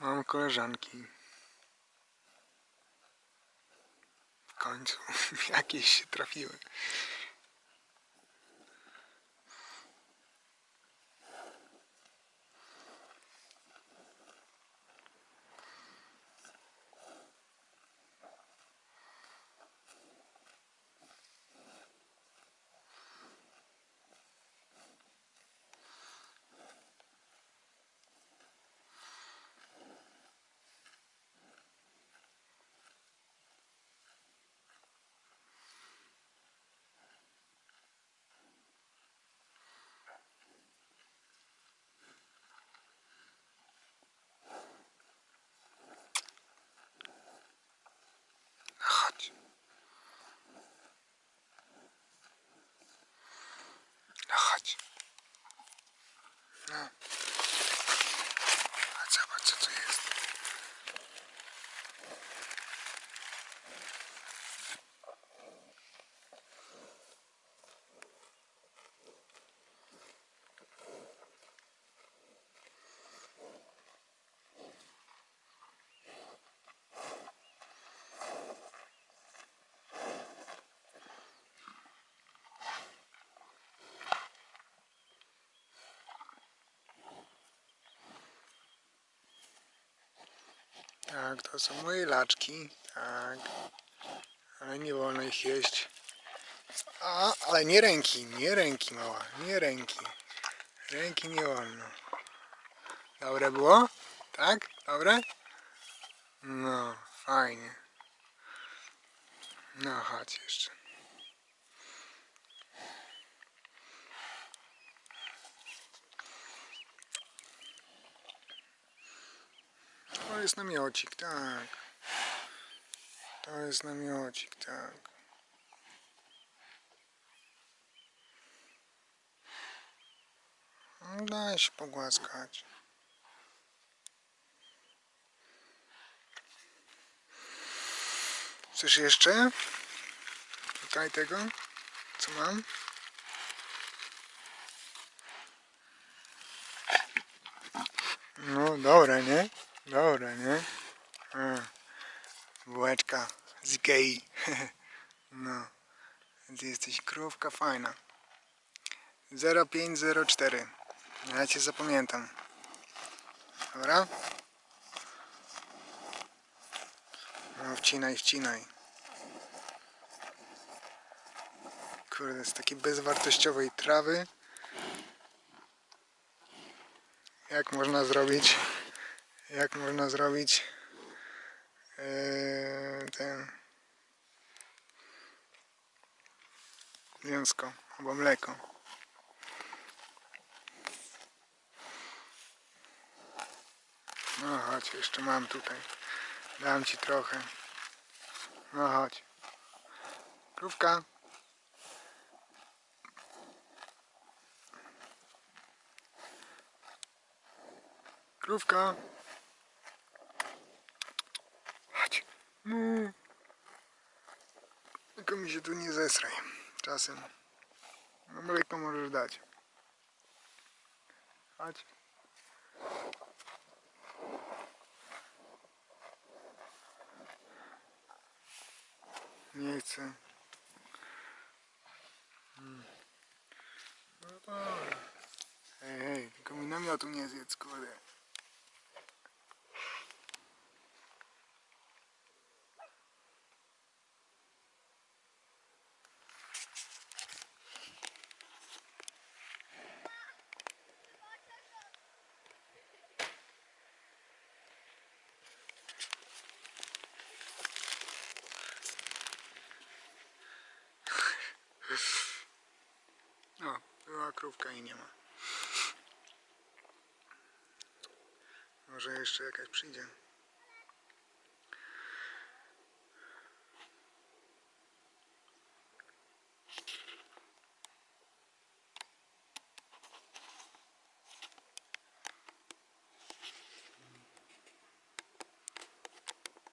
Mam koleżanki. W końcu jakieś się trafiły. No chodź. No chodź. No. A zobacz co tu jest. Tak, to są moje laczki. Tak. Ale nie wolno ich jeść. A, ale nie ręki, nie ręki mała, nie ręki. Ręki nie wolno. Dobre było? Tak? Dobre? No, fajnie. No, chodź jeszcze. To jest namiocik, tak. To jest namiocik, tak. No, Daj się pogłaskać. Chcesz jeszcze? Tutaj tego? Co mam? No, dobre, nie? Dobre, nie? Bułeczka z Ikei. No, ty jesteś krówka fajna. 0504. Ja cię zapamiętam. Dobra? No, wcinaj, wcinaj. Kurde, z takiej bezwartościowej trawy. Jak można zrobić jak można zrobić yy, ten mięsko albo mleko. No chodź, jeszcze mam tutaj. Dam ci trochę. No chodź. Krówka. Krówka. Chodź. No. Tylko mi się tu nie zesraj. Czasem. Mleko możesz dać. Chodź. Nie chcę. Hmm. No dobra. Hej, hej, tylko mi namiotu nie zjedz, kurde. No, krówka i nie ma. Może jeszcze jakaś przyjdzie.